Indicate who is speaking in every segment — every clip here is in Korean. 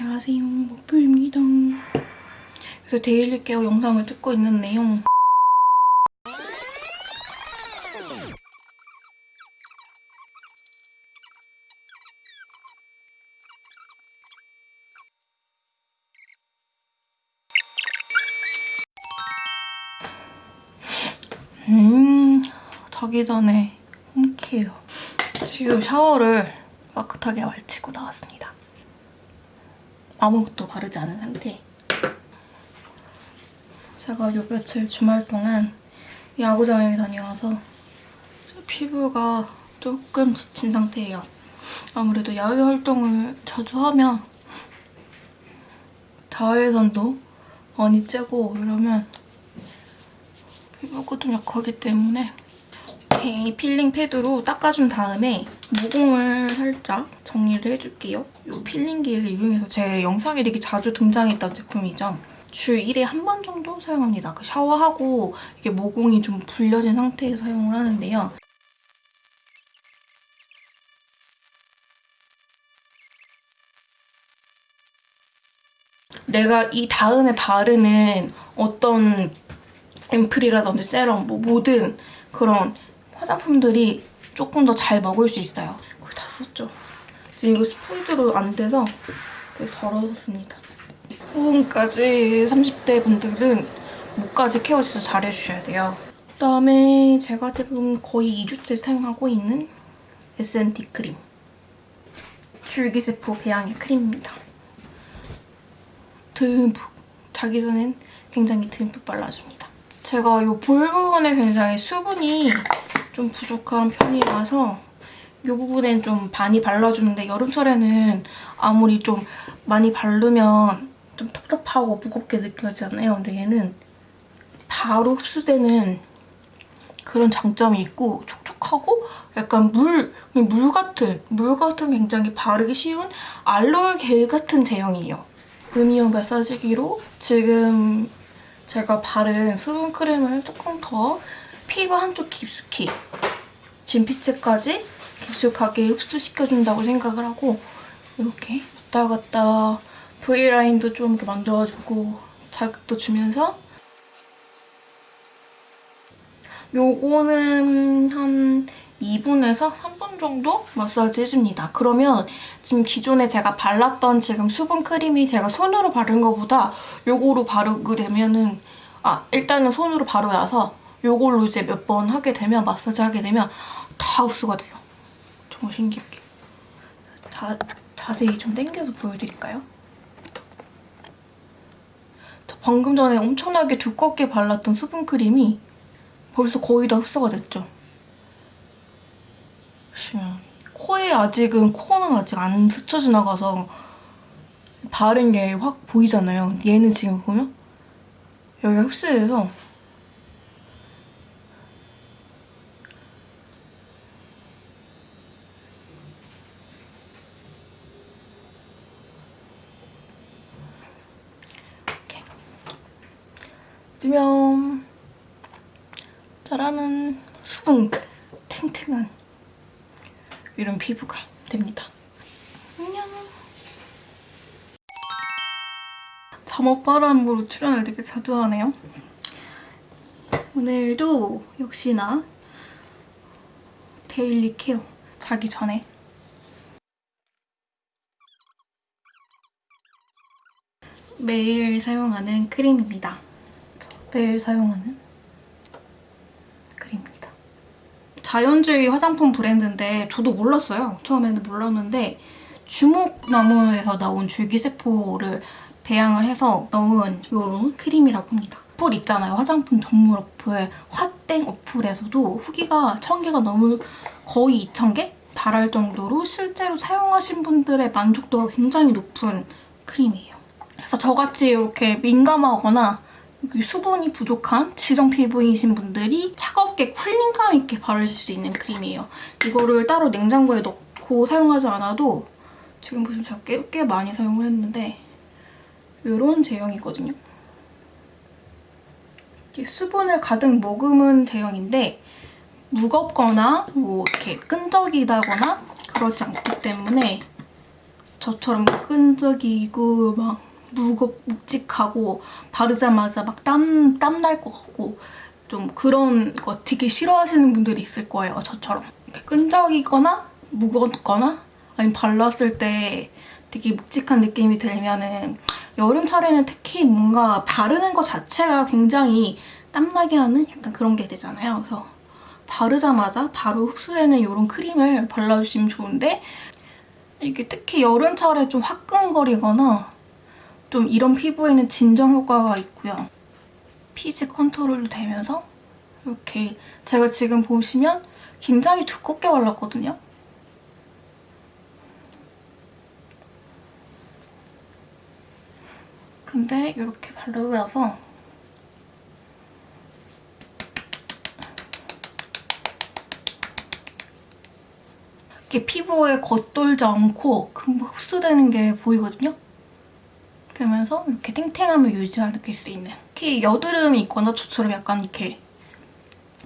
Speaker 1: 안녕하세요. 목표입니다. 그래서 데일리 케어 영상을 찍고 있는데요 음 자기 전에 홈케어. 지금 샤워를 깨끗하게 말치고 나왔습니다 아무것도 바르지 않은 상태. 제가 요 며칠 주말 동안 야구장에 다녀와서 피부가 조금 지친 상태예요. 아무래도 야외 활동을 자주 하면 자외선도 많이 쬐고 이러면 피부가 좀 약하기 때문에 이렇게 peeling pad로 닦아준 다음에 모공을 살짝 정리를 해줄게요. 이 peeling기를 이용해서 제 영상에 되게 자주 등장했던 제품이죠. 주 1회 한 번 정도 사용합니다. 그 샤워하고 이게 모공이 좀 불려진 상태에서 사용을 하는데요. 내가 이 다음에 바르는 어떤 앰플이라든지 세럼, 뭐 모든 그런 화장품들이 조금 더 잘 먹을 수 있어요. 거의 다 썼죠. 지금 이거 스포이드로 안 돼서 되게 더러웠습니다. 후분까지 30대 분들은 목까지 케어 진짜 잘 해주셔야 돼요. 그다음에 제가 지금 거의 2주째 사용하고 있는 S&T 크림. 줄기세포 배양의 크림입니다. 듬뿍 자기 전엔 굉장히 듬뿍 발라줍니다. 제가 이 볼 부분에 굉장히 수분이 좀 부족한 편이라서 이 부분엔 좀 많이 발라주는데 여름철에는 아무리 좀 많이 바르면 좀 텁텁하고 무겁게 느껴지잖아요. 근데 얘는 바로 흡수되는 그런 장점이 있고 촉촉하고 약간 물, 물 같은, 물 같은 굉장히 바르기 쉬운 알로에 겔 같은 제형이에요. 음이온 마사지기로 지금 제가 바른 수분 크림을 조금 더 피부 한쪽 깊숙이 진피층까지 깊숙하게 흡수시켜준다고 생각을 하고 이렇게 왔다 갔다 V라인도 좀 이렇게 만들어주고 자극도 주면서 요거는 한 2분에서 3분 정도 마사지 해줍니다. 그러면 지금 기존에 제가 발랐던 지금 수분 크림이 제가 손으로 바른 것보다 요거로 바르게 되면은 아 일단은 손으로 바르고 나서 요걸로 이제 몇 번 하게 되면 마사지 하게 되면 다 흡수가 돼요. 정말 신기하게. 자, 자세히 좀 당겨서 보여드릴까요? 방금 전에 엄청나게 두껍게 발랐던 수분크림이 벌써 거의 다 흡수가 됐죠? 보시면 코에 아직은 코는 아직 안 스쳐 지나가서 바른 게 확 보이잖아요. 얘는 지금 보면 여기가 흡수돼서 쓰면 짜라는 수분 탱탱한 이런 피부가 됩니다. 안녕. 잠옷바람으로 출연을 되게 자주 하네요. 오늘도 역시나 데일리 케어 자기 전에 매일 사용하는 크림입니다. 매일 사용하는 크림입니다. 자연주의 화장품 브랜드인데 저도 몰랐어요. 처음에는 몰랐는데 주목나무에서 나온 줄기세포를 배양을 해서 넣은 이런 크림이라고 합니다. 어플 있잖아요. 화장품 전문 어플 화땡 어플에서도 후기가 1000개가 넘을 거의 2000개? 달할 정도로 실제로 사용하신 분들의 만족도가 굉장히 높은 크림이에요. 그래서 저같이 이렇게 민감하거나 수분이 부족한 지성 피부이신 분들이 차갑게 쿨링감 있게 바르실 수 있는 크림이에요. 이거를 따로 냉장고에 넣고 사용하지 않아도 지금 보시면 제가 꽤, 꽤 많이 사용을 했는데 이런 제형이거든요. 수분을 가득 머금은 제형인데 무겁거나 뭐 이렇게 끈적이다거나 그렇지 않기 때문에 저처럼 끈적이고 막 무겁 묵직하고 바르자마자 막 땀 땀 날 것 같고 좀 그런 거 되게 싫어하시는 분들이 있을 거예요. 저처럼 이렇게 끈적이거나 무겁거나 아니면 발랐을 때 되게 묵직한 느낌이 들면은 여름철에는 특히 뭔가 바르는 것 자체가 굉장히 땀나게 하는 약간 그런 게 되잖아요. 그래서 바르자마자 바로 흡수되는 이런 크림을 발라주시면 좋은데 이게 특히 여름철에 좀 화끈거리거나 좀 이런 피부에는 진정 효과가 있고요. 피지 컨트롤도 되면서 이렇게 제가 지금 보시면 굉장히 두껍게 발랐거든요. 근데 이렇게 바르고 나서 이렇게 피부에 겉돌지 않고 금방 흡수되는 게 보이거든요? 그러면서 이렇게 탱탱함을 유지할 수 있는 특히 여드름이 있거나 저처럼 약간 이렇게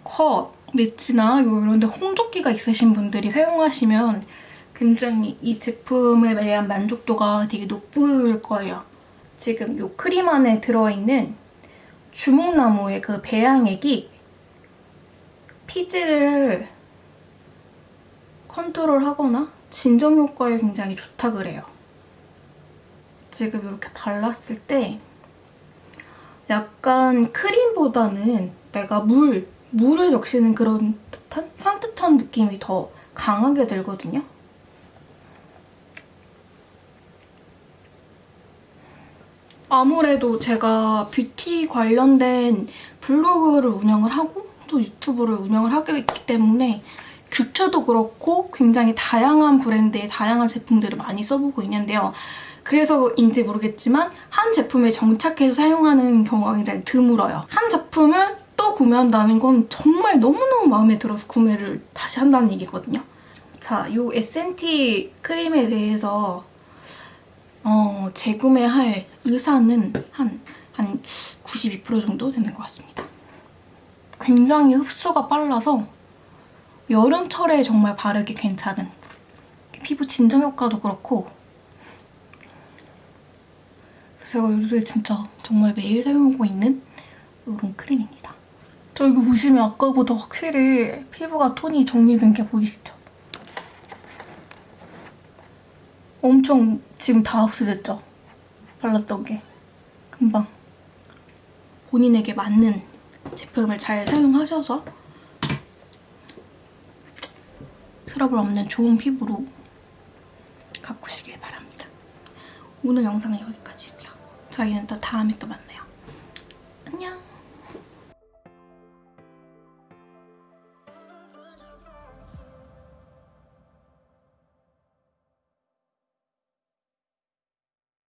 Speaker 1: 컷, 릿지나 이런 데 홍조기가 있으신 분들이 사용하시면 굉장히 이 제품에 대한 만족도가 되게 높을 거예요. 지금 이 크림 안에 들어있는 주목나무의 그 배양액이 피지를 컨트롤하거나 진정 효과에 굉장히 좋다 그래요. 지금 이렇게 발랐을 때 약간 크림보다는 내가 물, 물을 적시는 그런 듯한 산뜻한 느낌이 더 강하게 들거든요. 아무래도 제가 뷰티 관련된 블로그를 운영을 하고 또 유튜브를 운영을 하고 있기 때문에 뷰처도 그렇고 굉장히 다양한 브랜드의 다양한 제품들을 많이 써보고 있는데요. 그래서인지 모르겠지만 한 제품에 정착해서 사용하는 경우가 굉장히 드물어요. 한 제품을 또 구매한다는 건 정말 너무너무 마음에 들어서 구매를 다시 한다는 얘기거든요. 자, 이 S&T 크림에 대해서 어, 재구매할 의사는 한, 한 92% 정도 되는 것 같습니다. 굉장히 흡수가 빨라서 여름철에 정말 바르기 괜찮은 피부 진정 효과도 그렇고 제가 요새 진짜 정말 매일 사용하고 있는 이런 크림입니다. 저 이거 보시면 아까보다 확실히 피부가 톤이 정리된 게 보이시죠? 엄청 지금 다 흡수됐죠? 발랐던 게. 금방 본인에게 맞는 제품을 잘 사용하셔서 트러블 없는 좋은 피부로 가꾸시길 바랍니다. 오늘 영상은 여기까지고요. 저희는 또 다음에 또 만나요. 안녕.